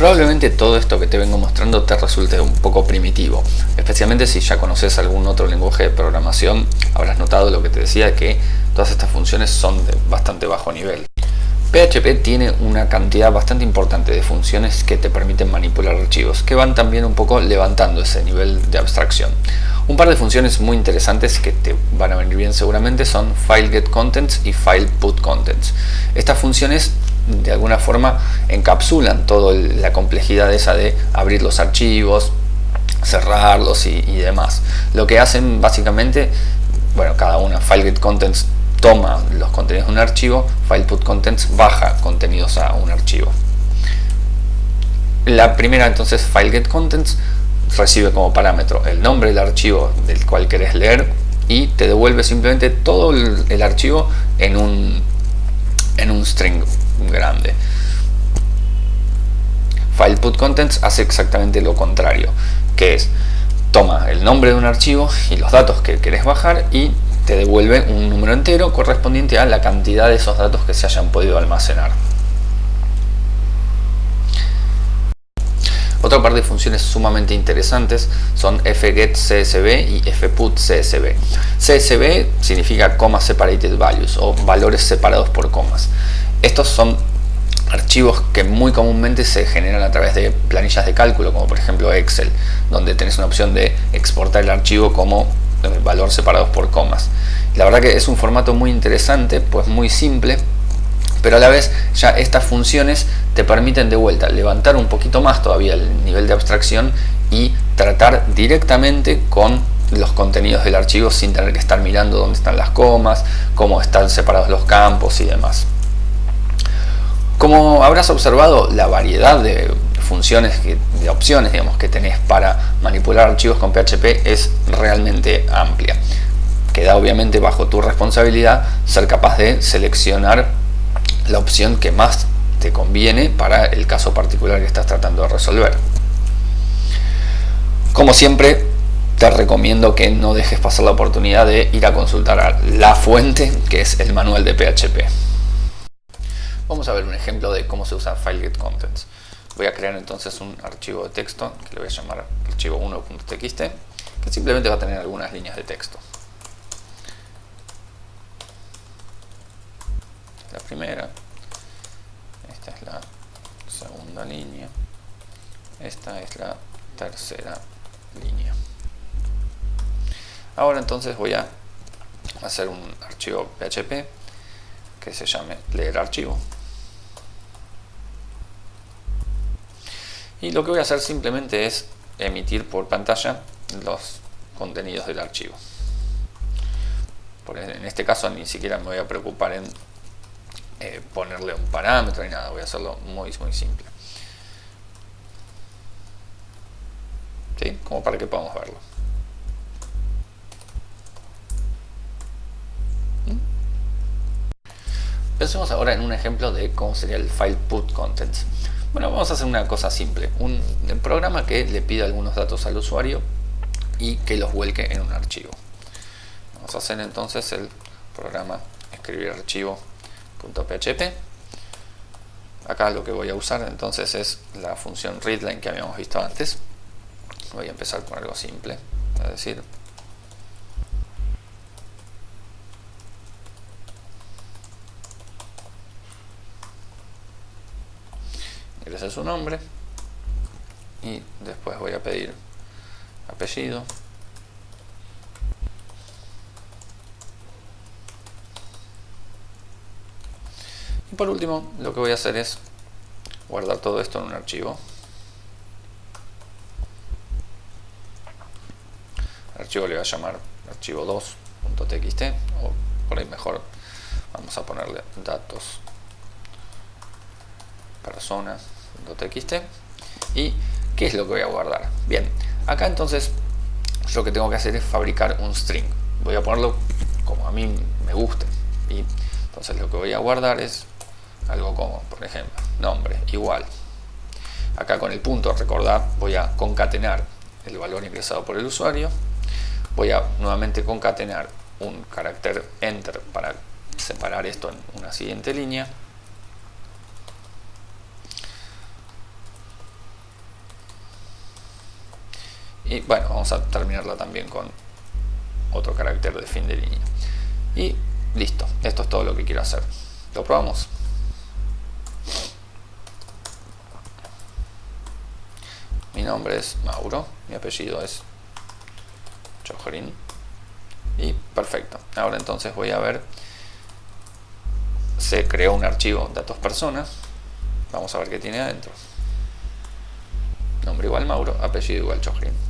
Probablemente todo esto que te vengo mostrando te resulte un poco primitivo, especialmente si ya conoces algún otro lenguaje de programación, habrás notado lo que te decía que todas estas funciones son de bastante bajo nivel. PHP tiene una cantidad bastante importante de funciones que te permiten manipular archivos, que van también un poco levantando ese nivel de abstracción. Un par de funciones muy interesantes que te van a venir bien seguramente son FileGetContents y FilePutContents. Estas funciones de alguna forma encapsulan toda la complejidad esa de abrir los archivos, cerrarlos y, demás. Lo que hacen básicamente, bueno, cada una, FileGetContents toma los contenidos de un archivo, FilePutContents baja contenidos a un archivo. La primera entonces FileGetContents recibe como parámetro el nombre del archivo del cual querés leer y te devuelve simplemente todo el, archivo en un, en un string grande. FilePutContents hace exactamente lo contrario, que es toma el nombre de un archivo y los datos que querés bajar y te devuelve un número entero correspondiente a la cantidad de esos datos que se hayan podido almacenar. Otra par de funciones sumamente interesantes son fgetCSV y fputCSV. CSV significa Comma Separated Values o valores separados por comas. Estos son archivos que muy comúnmente se generan a través de planillas de cálculo, como por ejemplo Excel, donde tenés una opción de exportar el archivo como eh, valor separados por comas. La verdad que es un formato muy interesante, pues muy simple, pero a la vez ya estas funciones te permiten de vuelta levantar un poquito más todavía el nivel de abstracción y tratar directamente con los contenidos del archivo sin tener que estar mirando dónde están las comas, cómo están separados los campos y demás. Como habrás observado, la variedad de funciones, de opciones digamos, que tenés para manipular archivos con PHP es realmente amplia. Queda obviamente bajo tu responsabilidad ser capaz de seleccionar la opción que más te conviene para el caso particular que estás tratando de resolver. Como siempre, te recomiendo que no dejes pasar la oportunidad de ir a consultar la fuente, que es el manual de PHP. Vamos a ver un ejemplo de cómo se usa FileGetContents. Voy a crear entonces un archivo de texto que le voy a llamar archivo1.txt, que simplemente va a tener algunas líneas de texto. La primera, esta es la segunda línea, esta es la tercera línea. Ahora entonces voy a hacer un archivo PHP que se llame leer archivo. Y lo que voy a hacer simplemente es emitir por pantalla los contenidos del archivo. en este caso ni siquiera me voy a preocupar en eh, ponerle un parámetro ni nada, voy a hacerlo muy, muy simple. ¿Sí? Como para que podamos verlo. ¿Mm? Pensemos ahora en un ejemplo de cómo sería el file put contents. Bueno, vamos a hacer una cosa simple. Un, programa que le pida algunos datos al usuario y que los vuelque en un archivo. Vamos a hacer entonces el programa escribir archivo .php acá lo que voy a usar entonces es la función readline que habíamos visto antes voy a empezar con algo simple es decir ingrese su nombre. Y después voy a pedir apellido. Y por último, lo que voy a hacer es guardar todo esto en un archivo. El archivo le voy a llamar archivo 2.txt o por ahí mejor vamos a ponerle datos personas.txt y ¿qué es lo que voy a guardar? Bien, acá entonces lo que tengo que hacer es fabricar un string voy a ponerlo como a mí me guste y entonces lo que voy a guardar es algo como, por ejemplo, nombre, igual. Acá con el punto, recordad, voy a concatenar el valor ingresado por el usuario. Voy a nuevamente concatenar un carácter enter para separar esto en una siguiente línea. Y bueno, vamos a terminarla también con otro carácter de fin de línea. Y listo, esto es todo lo que quiero hacer. ¿Lo probamos? Mi nombre es Mauro, mi apellido es Chojrin. Y perfecto. Ahora entonces voy a ver. Se creó un archivo datos personas. Vamos a ver qué tiene adentro. Nombre igual Mauro, apellido igual Chojrin.